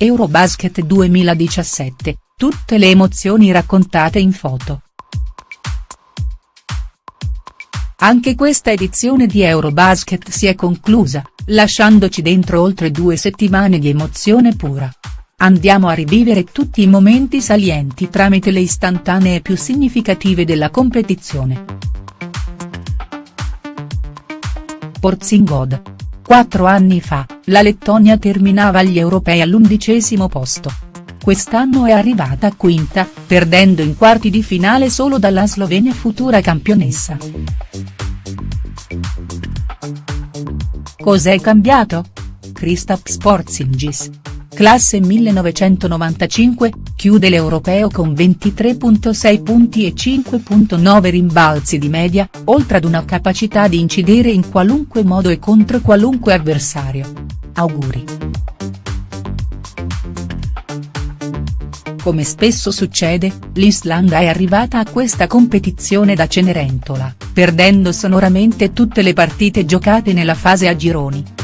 Eurobasket 2017, tutte le emozioni raccontate in foto. Anche questa edizione di Eurobasket si è conclusa, lasciandoci dentro oltre due settimane di emozione pura. Andiamo a rivivere tutti i momenti salienti tramite le istantanee più significative della competizione. Porzingod. Quattro anni fa, la Lettonia terminava agli europei all'undicesimo posto. Quest'anno è arrivata quinta, perdendo in quarti di finale solo dalla Slovenia futura campionessa. Cos'è cambiato? Kristaps Porzingis. Classe 1995, chiude l'Europeo con 23.6 punti e 5.9 rimbalzi di media, oltre ad una capacità di incidere in qualunque modo e contro qualunque avversario. Auguri. Come spesso succede, l'Islanda è arrivata a questa competizione da Cenerentola, perdendo sonoramente tutte le partite giocate nella fase a gironi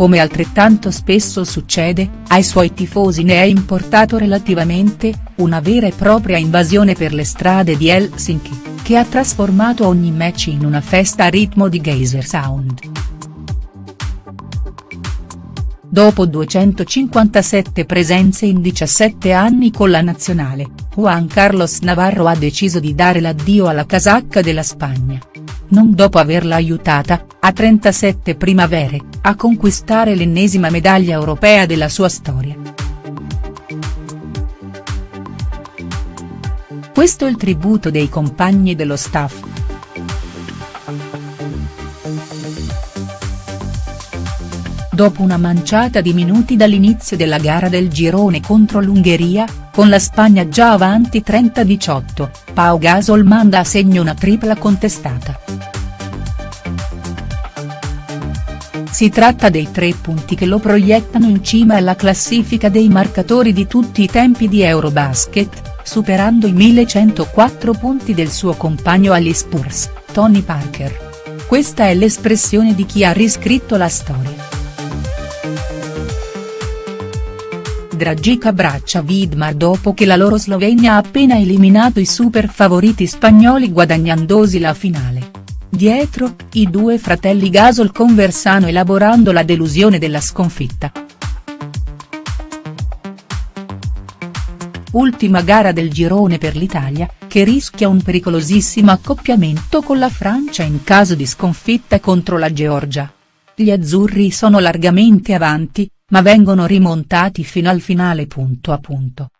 come altrettanto spesso succede, ai suoi tifosi ne è importato relativamente, una vera e propria invasione per le strade di Helsinki, che ha trasformato ogni match in una festa a ritmo di geyser sound. Dopo 257 presenze in 17 anni con la nazionale, Juan Carlos Navarro ha deciso di dare l'addio alla casacca della Spagna non dopo averla aiutata, a 37 primavere, a conquistare l'ennesima medaglia europea della sua storia. Questo è il tributo dei compagni dello staff. Dopo una manciata di minuti dall'inizio della gara del girone contro l'Ungheria, con la Spagna già avanti 30-18, Pau Gasol manda a segno una tripla contestata. Si tratta dei tre punti che lo proiettano in cima alla classifica dei marcatori di tutti i tempi di Eurobasket, superando i 1104 punti del suo compagno agli Spurs, Tony Parker. Questa è l'espressione di chi ha riscritto la storia. Dragic abbraccia Vidmar dopo che la loro Slovenia ha appena eliminato i super favoriti spagnoli guadagnandosi la finale. Dietro, i due fratelli Gasol conversano elaborando la delusione della sconfitta. Ultima gara del girone per l'Italia, che rischia un pericolosissimo accoppiamento con la Francia in caso di sconfitta contro la Georgia. Gli azzurri sono largamente avanti, ma vengono rimontati fino al finale punto a punto.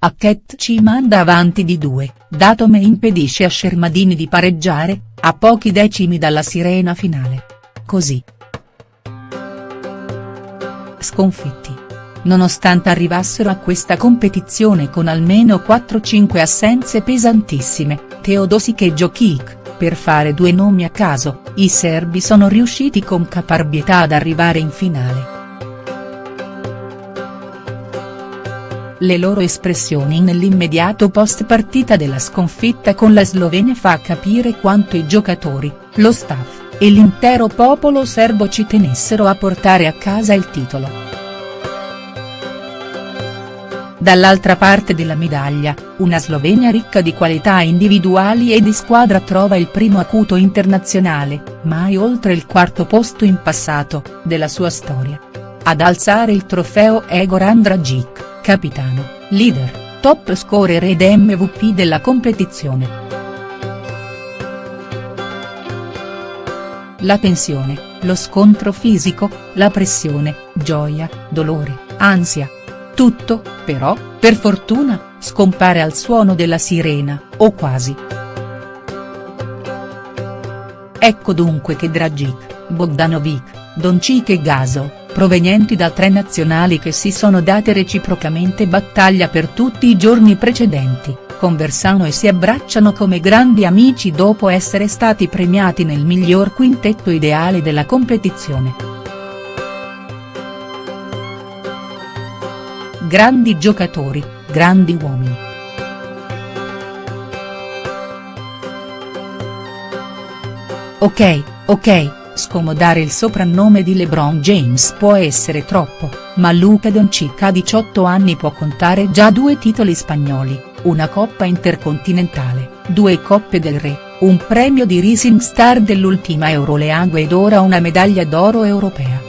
Hackett ci manda avanti di due, Datome impedisce a Shermadini di pareggiare, a pochi decimi dalla sirena finale. Così. Sconfitti. Nonostante arrivassero a questa competizione con almeno 4-5 assenze pesantissime, Teodosic e Jokic, per fare due nomi a caso, i serbi sono riusciti con caparbietà ad arrivare in finale. Le loro espressioni nell'immediato post partita della sconfitta con la Slovenia fa capire quanto i giocatori, lo staff, e l'intero popolo serbo ci tenessero a portare a casa il titolo. Dall'altra parte della medaglia, una Slovenia ricca di qualità individuali e di squadra trova il primo acuto internazionale, mai oltre il quarto posto in passato, della sua storia. Ad alzare il trofeo è Goran Dragic capitano, leader, top scorer ed MVP della competizione. La tensione, lo scontro fisico, la pressione, gioia, dolore, ansia. Tutto, però, per fortuna, scompare al suono della sirena, o quasi. Ecco dunque che Dragic, Bogdanovic, Doncic e Gaso, provenienti da tre nazionali che si sono date reciprocamente battaglia per tutti i giorni precedenti, conversano e si abbracciano come grandi amici dopo essere stati premiati nel miglior quintetto ideale della competizione. Grandi giocatori, grandi uomini. Ok, ok, Scomodare il soprannome di LeBron James può essere troppo, ma Luca Doncic a 18 anni può contare già due titoli spagnoli, una coppa intercontinentale, due coppe del re, un premio di Rising Star dell'ultima Euroleague ed ora una medaglia d'oro europea.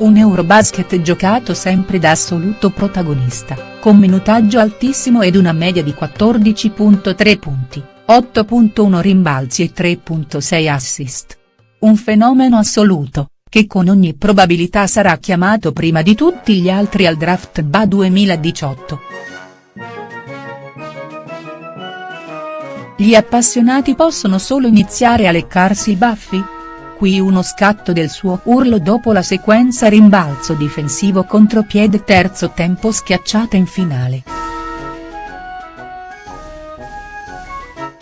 Un Eurobasket giocato sempre da assoluto protagonista, con minutaggio altissimo ed una media di 14.3 punti, 8.1 rimbalzi e 3.6 assist. Un fenomeno assoluto, che con ogni probabilità sarà chiamato prima di tutti gli altri al draft BA 2018. Gli appassionati possono solo iniziare a leccarsi i baffi? Qui uno scatto del suo urlo dopo la sequenza rimbalzo difensivo contropiede terzo tempo schiacciata in finale.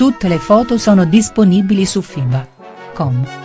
Tutte le foto sono disponibili su FIBA.com.